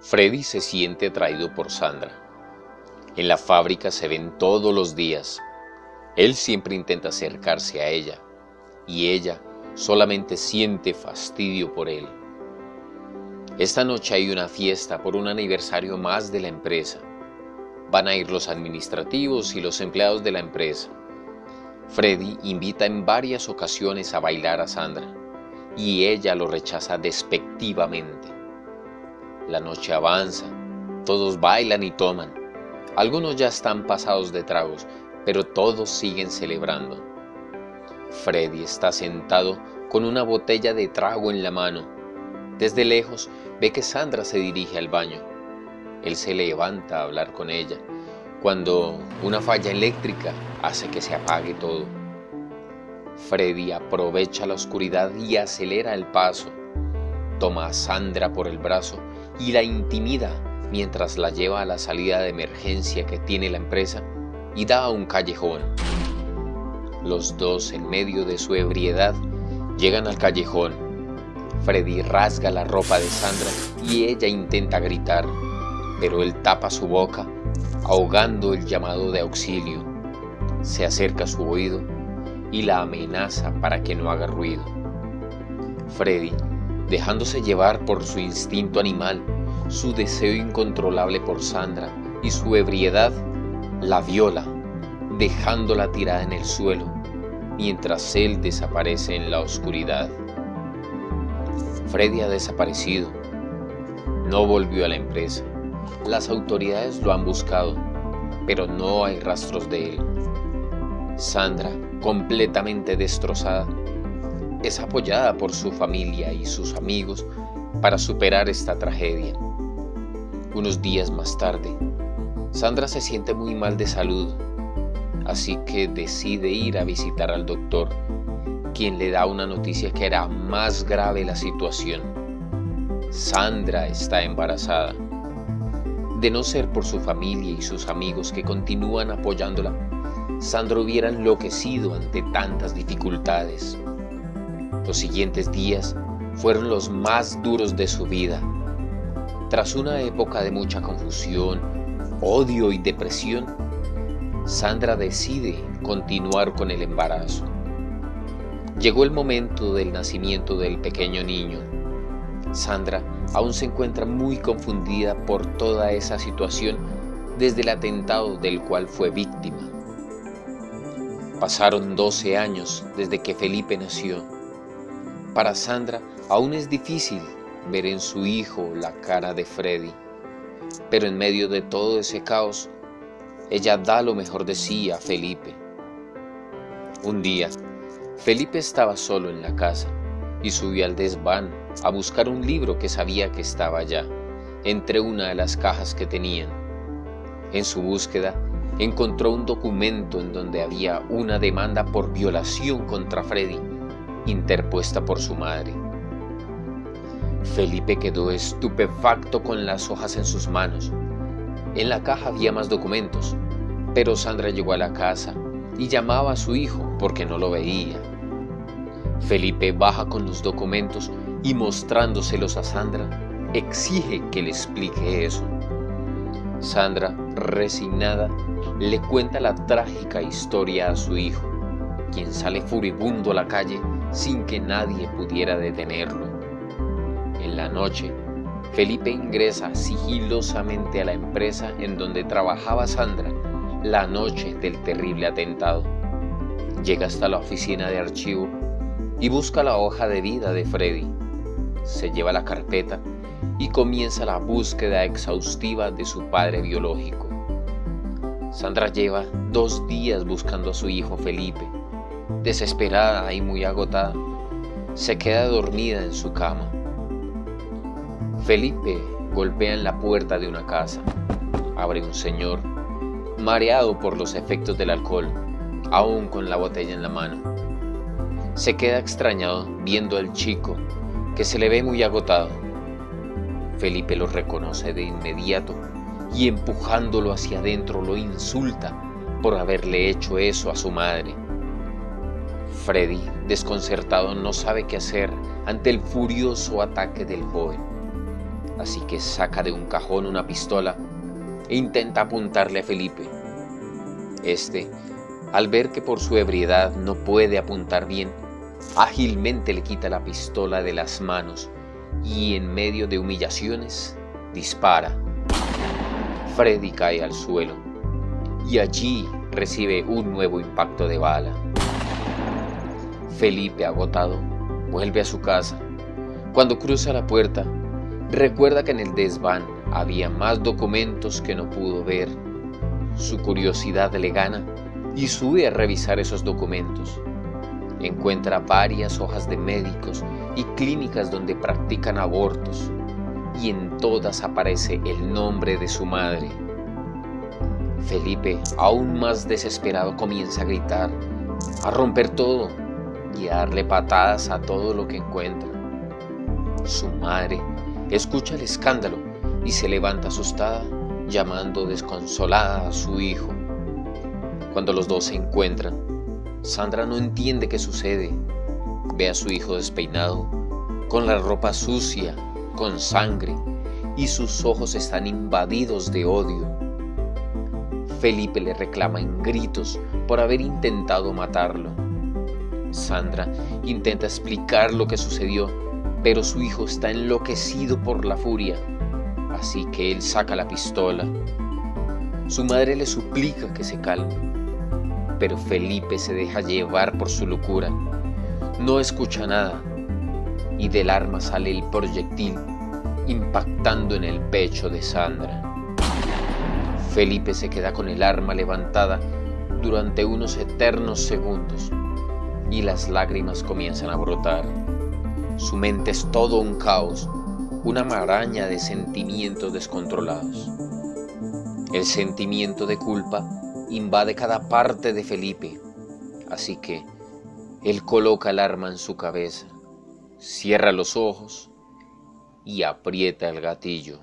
Freddy se siente atraído por Sandra. En la fábrica se ven todos los días. Él siempre intenta acercarse a ella y ella solamente siente fastidio por él. Esta noche hay una fiesta por un aniversario más de la empresa. Van a ir los administrativos y los empleados de la empresa. Freddy invita en varias ocasiones a bailar a Sandra y ella lo rechaza despectivamente. La noche avanza, todos bailan y toman. Algunos ya están pasados de tragos, pero todos siguen celebrando. Freddy está sentado con una botella de trago en la mano. Desde lejos ve que Sandra se dirige al baño. Él se levanta a hablar con ella, cuando una falla eléctrica hace que se apague todo. Freddy aprovecha la oscuridad y acelera el paso. Toma a Sandra por el brazo y la intimida mientras la lleva a la salida de emergencia que tiene la empresa y da a un callejón. Los dos, en medio de su ebriedad, llegan al callejón. Freddy rasga la ropa de Sandra y ella intenta gritar, pero él tapa su boca, ahogando el llamado de auxilio. Se acerca a su oído y la amenaza para que no haga ruido. Freddy dejándose llevar por su instinto animal, su deseo incontrolable por Sandra y su ebriedad, la viola, dejándola tirada en el suelo, mientras él desaparece en la oscuridad. Freddy ha desaparecido. No volvió a la empresa. Las autoridades lo han buscado, pero no hay rastros de él. Sandra, completamente destrozada, es apoyada por su familia y sus amigos para superar esta tragedia. Unos días más tarde, Sandra se siente muy mal de salud, así que decide ir a visitar al doctor, quien le da una noticia que hará más grave la situación. Sandra está embarazada. De no ser por su familia y sus amigos que continúan apoyándola, Sandra hubiera enloquecido ante tantas dificultades. Los siguientes días fueron los más duros de su vida. Tras una época de mucha confusión, odio y depresión, Sandra decide continuar con el embarazo. Llegó el momento del nacimiento del pequeño niño. Sandra aún se encuentra muy confundida por toda esa situación desde el atentado del cual fue víctima. Pasaron 12 años desde que Felipe nació para Sandra aún es difícil ver en su hijo la cara de Freddy, pero en medio de todo ese caos, ella da lo mejor de sí a Felipe. Un día, Felipe estaba solo en la casa y subió al desván a buscar un libro que sabía que estaba allá, entre una de las cajas que tenían. En su búsqueda, encontró un documento en donde había una demanda por violación contra Freddy interpuesta por su madre. Felipe quedó estupefacto con las hojas en sus manos. En la caja había más documentos, pero Sandra llegó a la casa y llamaba a su hijo porque no lo veía. Felipe baja con los documentos y mostrándoselos a Sandra, exige que le explique eso. Sandra, resignada, le cuenta la trágica historia a su hijo, quien sale furibundo a la calle sin que nadie pudiera detenerlo. En la noche, Felipe ingresa sigilosamente a la empresa en donde trabajaba Sandra la noche del terrible atentado. Llega hasta la oficina de archivo y busca la hoja de vida de Freddy. Se lleva la carpeta y comienza la búsqueda exhaustiva de su padre biológico. Sandra lleva dos días buscando a su hijo Felipe desesperada y muy agotada, se queda dormida en su cama. Felipe golpea en la puerta de una casa. Abre un señor, mareado por los efectos del alcohol, aún con la botella en la mano. Se queda extrañado viendo al chico, que se le ve muy agotado. Felipe lo reconoce de inmediato y empujándolo hacia adentro lo insulta por haberle hecho eso a su madre. Freddy, desconcertado, no sabe qué hacer ante el furioso ataque del joven. así que saca de un cajón una pistola e intenta apuntarle a Felipe. Este, al ver que por su ebriedad no puede apuntar bien, ágilmente le quita la pistola de las manos y en medio de humillaciones dispara. Freddy cae al suelo y allí recibe un nuevo impacto de bala. Felipe, agotado, vuelve a su casa. Cuando cruza la puerta, recuerda que en el desván había más documentos que no pudo ver. Su curiosidad le gana y sube a revisar esos documentos. Encuentra varias hojas de médicos y clínicas donde practican abortos y en todas aparece el nombre de su madre. Felipe, aún más desesperado, comienza a gritar, a romper todo y darle patadas a todo lo que encuentra. Su madre escucha el escándalo y se levanta asustada, llamando desconsolada a su hijo. Cuando los dos se encuentran, Sandra no entiende qué sucede. Ve a su hijo despeinado, con la ropa sucia, con sangre, y sus ojos están invadidos de odio. Felipe le reclama en gritos por haber intentado matarlo. Sandra intenta explicar lo que sucedió, pero su hijo está enloquecido por la furia así que él saca la pistola. Su madre le suplica que se calme, pero Felipe se deja llevar por su locura. No escucha nada y del arma sale el proyectil impactando en el pecho de Sandra. Felipe se queda con el arma levantada durante unos eternos segundos y las lágrimas comienzan a brotar. Su mente es todo un caos una maraña de sentimientos descontrolados. El sentimiento de culpa invade cada parte de Felipe, así que él coloca el arma en su cabeza, cierra los ojos y aprieta el gatillo.